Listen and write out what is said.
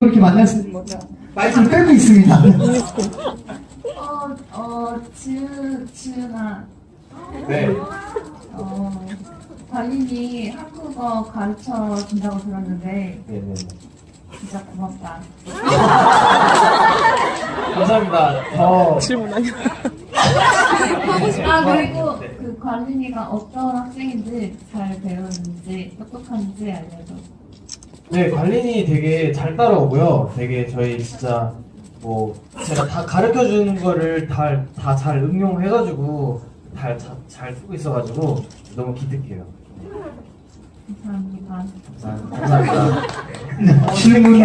그렇게 만났습니다. 말씀 빼고 있습니다. 어, 어, 지우, 지우나, 네. 어, 관리니 한국어 가르쳐 준다고 들었는데, 네 네. 진짜 고맙다. 감사합니다. 더 아, 그리고 그 관리니가 어떤 학생인지 잘 배우는지, 똑똑한지 알려줘. 네, 관린이 되게 잘 따라오고요. 되게 저희 진짜 뭐 제가 다 가르쳐 주는 거를 다 다 잘 응용해가지고 잘, 잘, 잘 쓰고 있어가지고 너무 기특해요. 감사합니다. 감사합니다. 감사합니다. 질문이